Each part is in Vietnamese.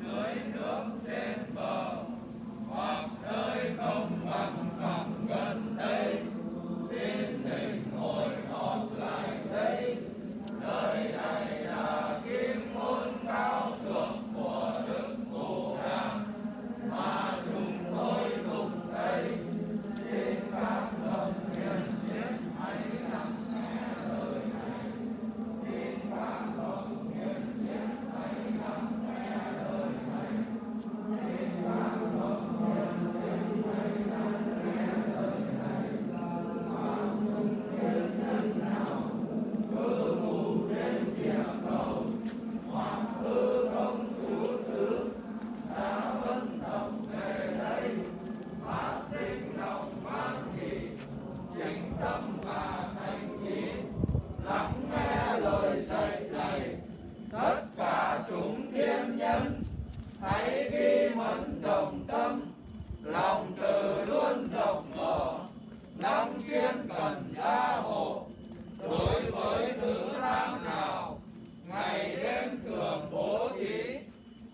dưới nước trên bờ.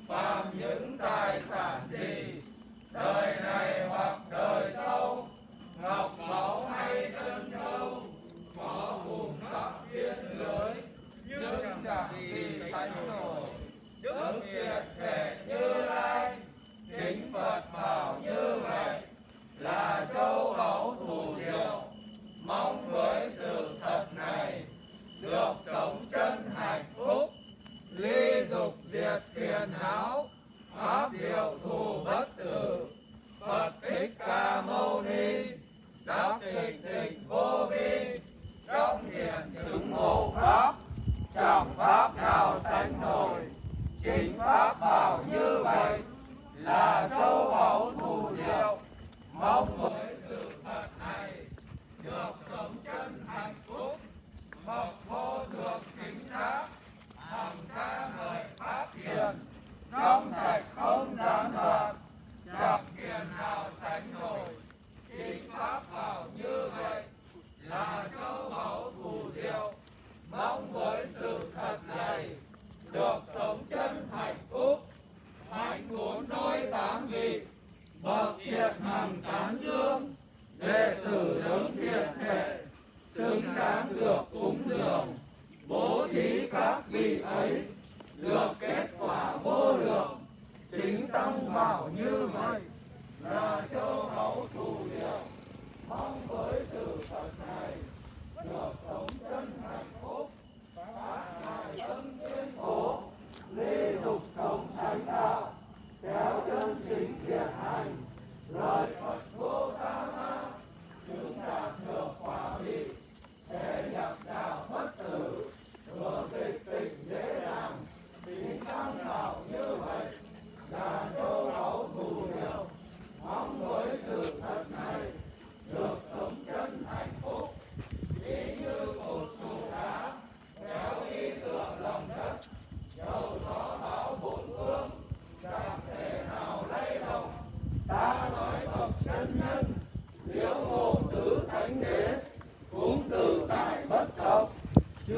phạm nhân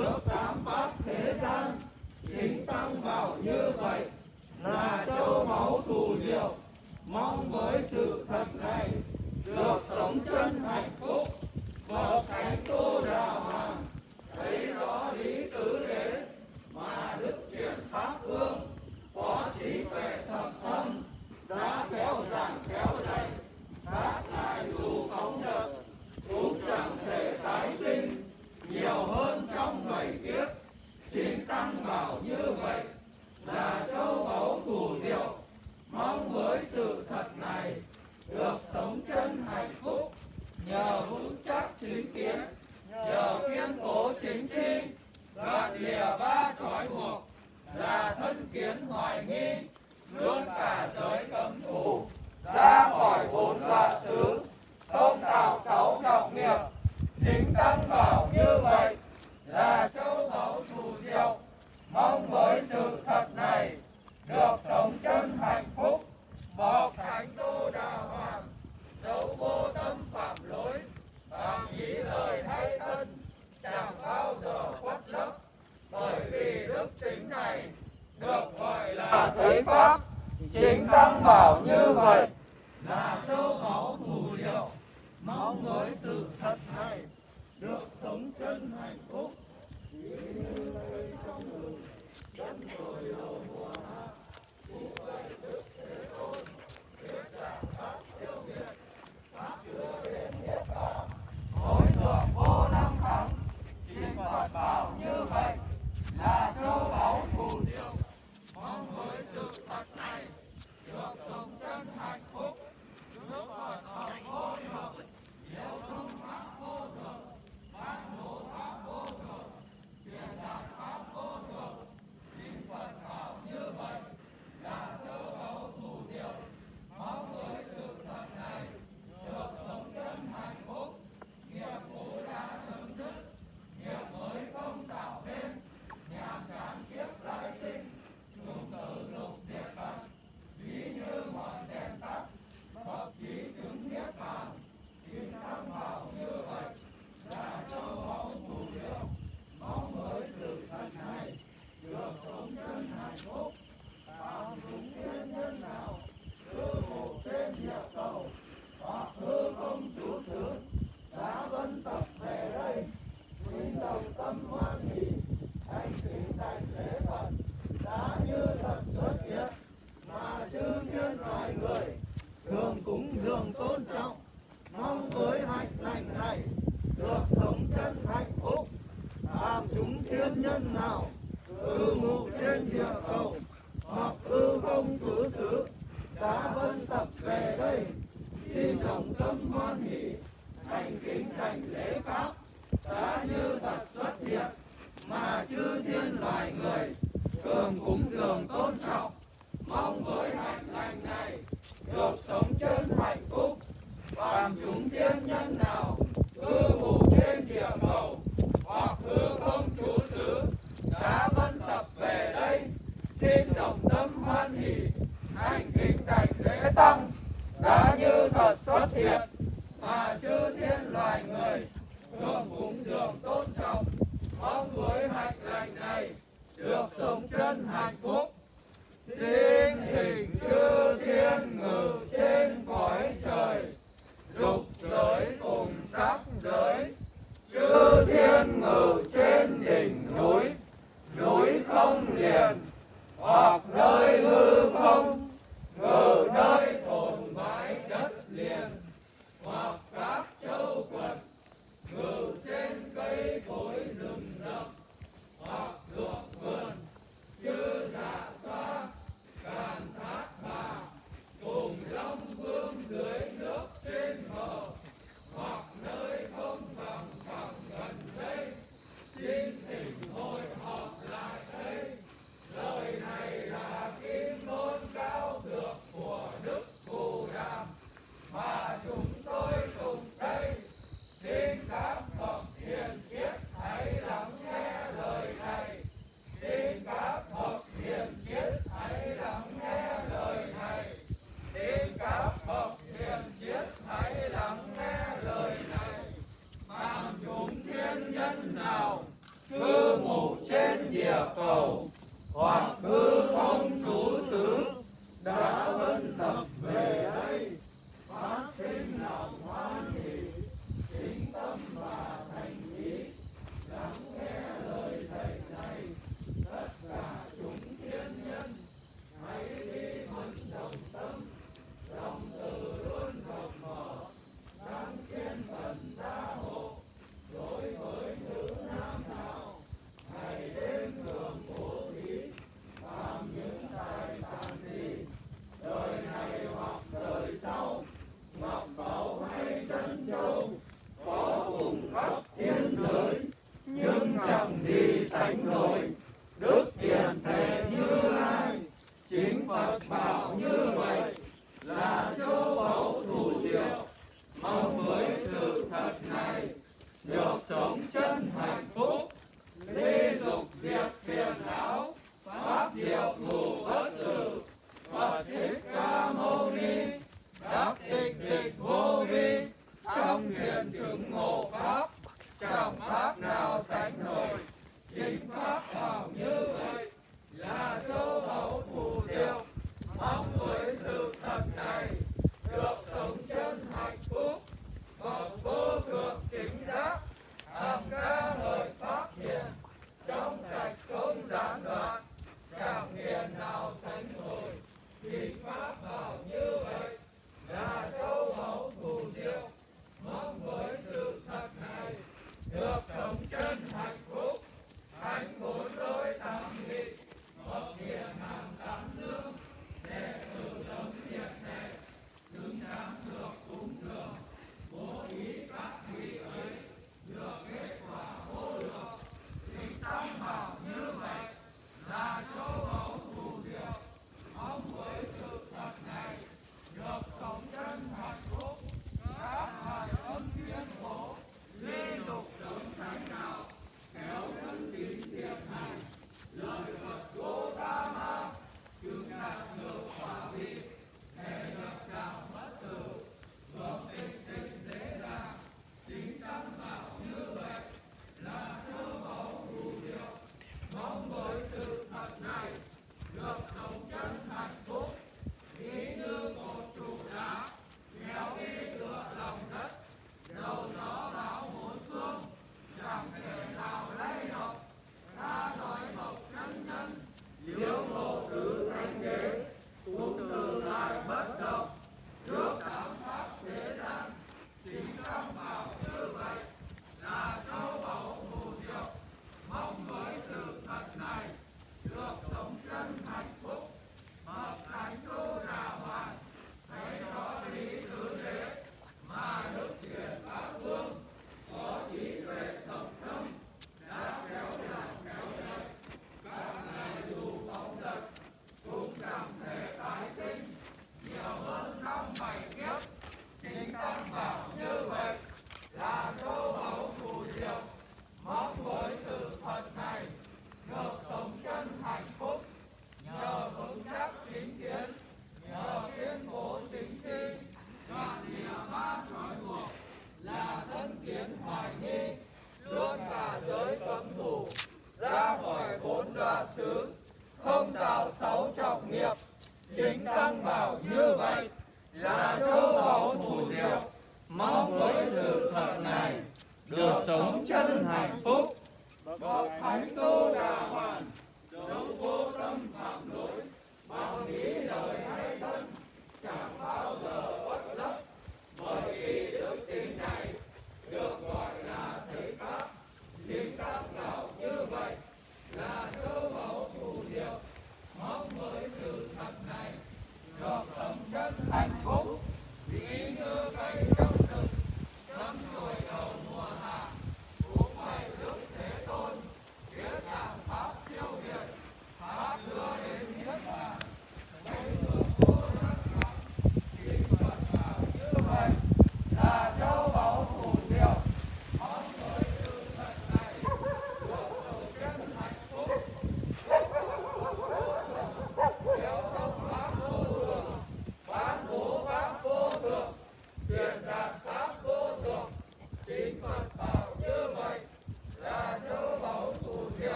thủy pháp pau. thiệt mà chư thiên loài người thường cúng dường tôn trọng. Mong với hạnh lành này, được sống chân hạnh phúc. Xin hình chư thiên ngự trên cõi trời, dục giới cùng sắc giới. Chư thiên ngự trên đỉnh núi núi không liền, hoặc nơi hư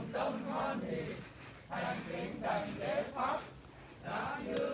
đồng tâm hoan hỷ thành kính thành lễ pháp đã như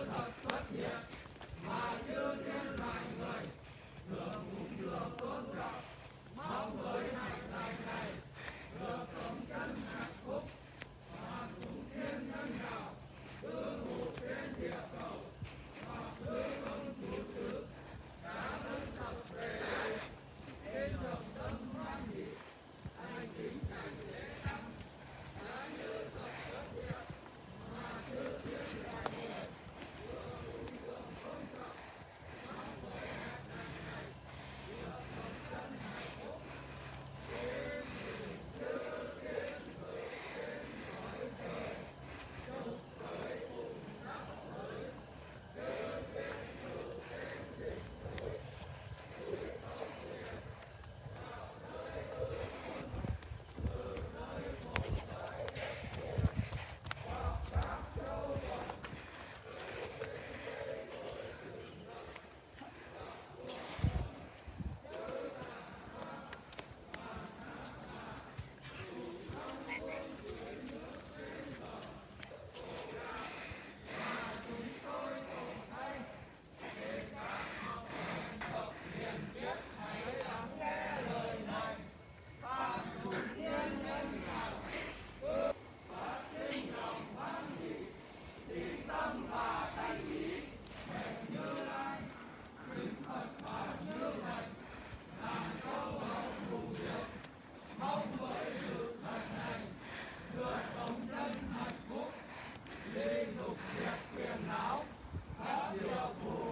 Happy Apollo.